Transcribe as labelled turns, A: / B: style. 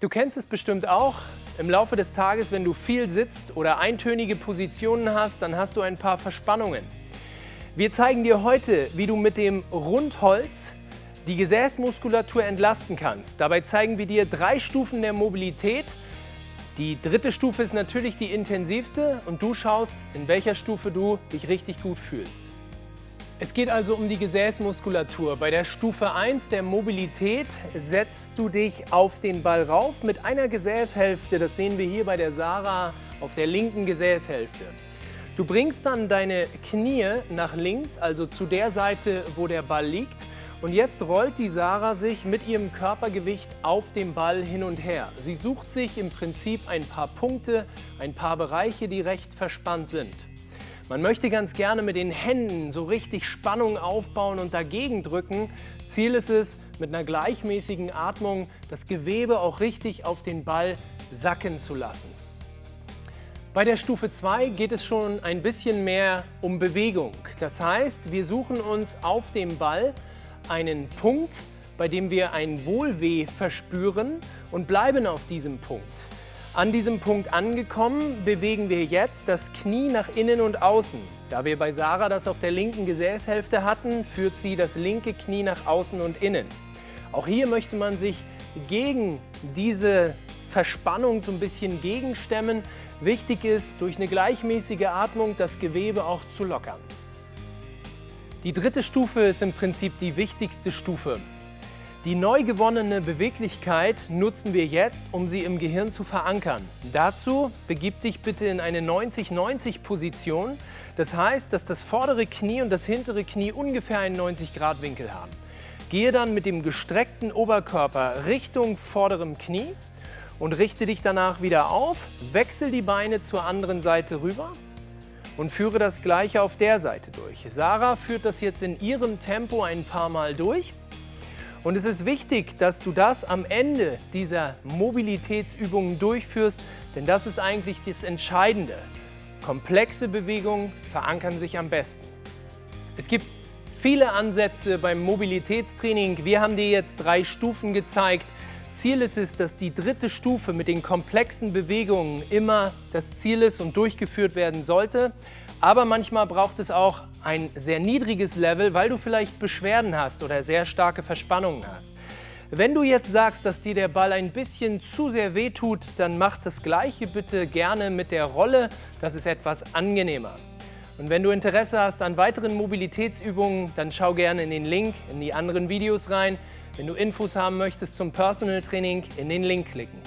A: Du kennst es bestimmt auch. Im Laufe des Tages, wenn du viel sitzt oder eintönige Positionen hast, dann hast du ein paar Verspannungen. Wir zeigen dir heute, wie du mit dem Rundholz die Gesäßmuskulatur entlasten kannst. Dabei zeigen wir dir drei Stufen der Mobilität. Die dritte Stufe ist natürlich die intensivste und du schaust, in welcher Stufe du dich richtig gut fühlst. Es geht also um die Gesäßmuskulatur. Bei der Stufe 1 der Mobilität setzt du dich auf den Ball rauf mit einer Gesäßhälfte. Das sehen wir hier bei der Sarah auf der linken Gesäßhälfte. Du bringst dann deine Knie nach links, also zu der Seite, wo der Ball liegt. Und jetzt rollt die Sarah sich mit ihrem Körpergewicht auf dem Ball hin und her. Sie sucht sich im Prinzip ein paar Punkte, ein paar Bereiche, die recht verspannt sind. Man möchte ganz gerne mit den Händen so richtig Spannung aufbauen und dagegen drücken. Ziel ist es, mit einer gleichmäßigen Atmung das Gewebe auch richtig auf den Ball sacken zu lassen. Bei der Stufe 2 geht es schon ein bisschen mehr um Bewegung. Das heißt, wir suchen uns auf dem Ball einen Punkt, bei dem wir ein Wohlweh verspüren und bleiben auf diesem Punkt. An diesem Punkt angekommen, bewegen wir jetzt das Knie nach innen und außen. Da wir bei Sarah das auf der linken Gesäßhälfte hatten, führt sie das linke Knie nach außen und innen. Auch hier möchte man sich gegen diese Verspannung so ein bisschen gegenstemmen. Wichtig ist, durch eine gleichmäßige Atmung das Gewebe auch zu lockern. Die dritte Stufe ist im Prinzip die wichtigste Stufe. Die neu gewonnene Beweglichkeit nutzen wir jetzt, um sie im Gehirn zu verankern. Dazu begib dich bitte in eine 90-90-Position. Das heißt, dass das vordere Knie und das hintere Knie ungefähr einen 90-Grad-Winkel haben. Gehe dann mit dem gestreckten Oberkörper Richtung vorderem Knie und richte dich danach wieder auf. Wechsel die Beine zur anderen Seite rüber und führe das Gleiche auf der Seite durch. Sarah führt das jetzt in ihrem Tempo ein paar Mal durch. Und es ist wichtig, dass du das am Ende dieser Mobilitätsübungen durchführst, denn das ist eigentlich das Entscheidende. Komplexe Bewegungen verankern sich am besten. Es gibt viele Ansätze beim Mobilitätstraining. Wir haben dir jetzt drei Stufen gezeigt. Ziel ist es, dass die dritte Stufe mit den komplexen Bewegungen immer das Ziel ist und durchgeführt werden sollte. Aber manchmal braucht es auch ein sehr niedriges Level, weil du vielleicht Beschwerden hast oder sehr starke Verspannungen hast. Wenn du jetzt sagst, dass dir der Ball ein bisschen zu sehr wehtut, dann mach das Gleiche bitte gerne mit der Rolle. Das ist etwas angenehmer. Und wenn du Interesse hast an weiteren Mobilitätsübungen, dann schau gerne in den Link in die anderen Videos rein. Wenn du Infos haben möchtest zum Personal Training, in den Link klicken.